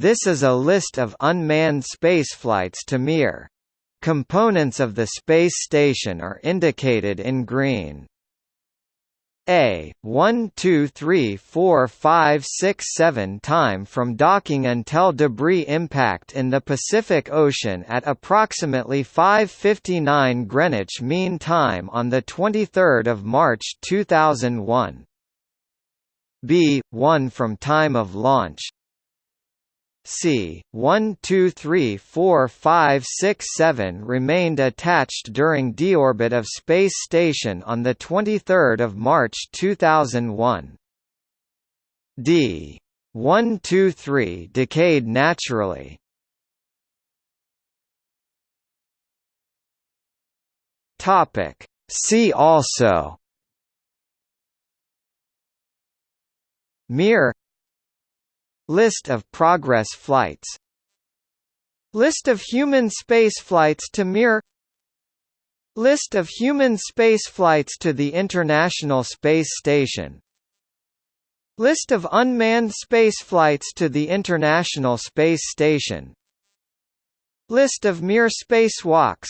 This is a list of unmanned spaceflights to Mir. Components of the space station are indicated in green. A 1 2 3 4 5 6 7 time from docking until debris impact in the Pacific Ocean at approximately 5:59 Greenwich Mean Time on the 23rd of March 2001. B 1 from time of launch C. 1 2 3 4 5 6 7 remained attached during deorbit of Space Station on 23 March 2001. D. 1 2 3 decayed naturally. Topic. See also Mir List of Progress flights. List of human spaceflights to Mir. List of human spaceflights to the International Space Station. List of unmanned spaceflights to the International Space Station. List of Mir spacewalks